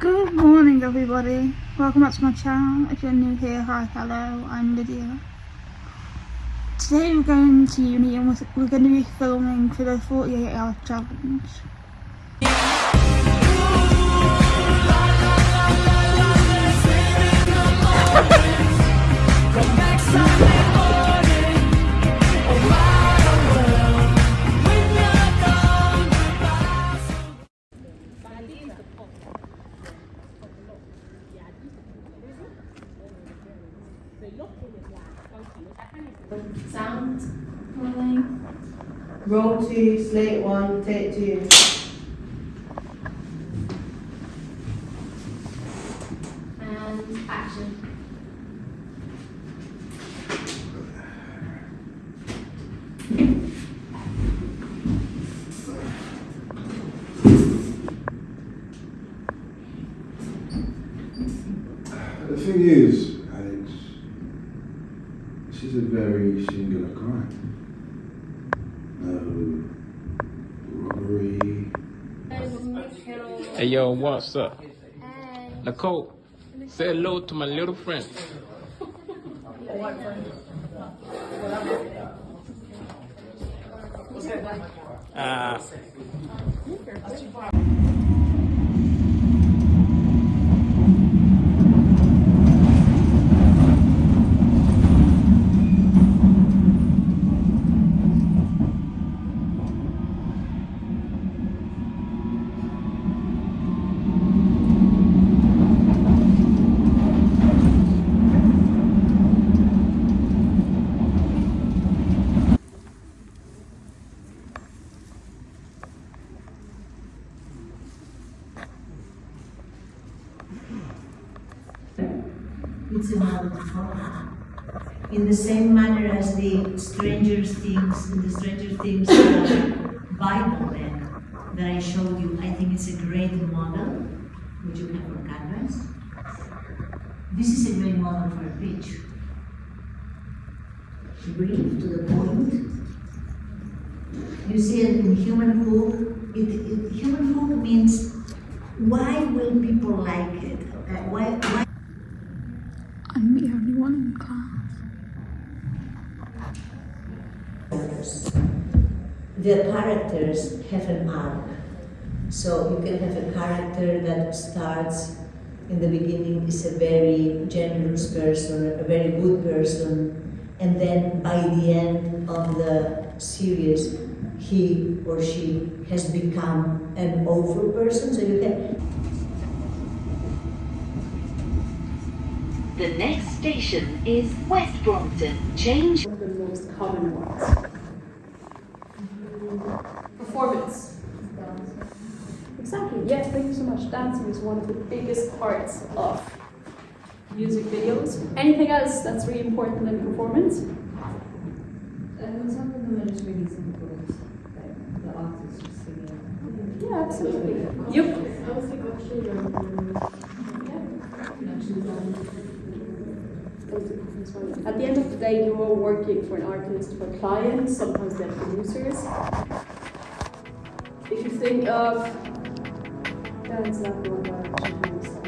Good morning everybody, welcome back to my channel. If you're new here, hi, hello, I'm Lydia. Today we're going to uni and we're going to be filming for the 48 hour challenge. Sound rolling. Roll two, slate one, take two. And action. The thing is, is a very singular crime. No robbery. Hey yo, what's up? Nicole, say hello to my little friend. Ah. it's In the same manner as the Stranger Things, the Stranger Things Bible then, that I showed you, I think it's a great model, which you have for canvas. This is a great model for a pitch. Brief to the point. You see it in human hook. It, it, human hook means why will people like it? Uh, why, why I'm the only one in class. the characters have an arc. So you can have a character that starts in the beginning is a very generous person, a very good person, and then by the end of the series, he or she has become an awful person. So you can The next station is West Brompton. Change. one of the most common ones. Performance. Exactly, yes, thank you so much. Dancing is one of the biggest parts of music videos. Anything else that's really important in performance? And some of them are just really simple, like the artist just singing. Yeah, absolutely. Yep. I was like, oh, actually, At the end of the day, you're working for an artist, for clients, sometimes they're producers. If you think of dance, that one direction,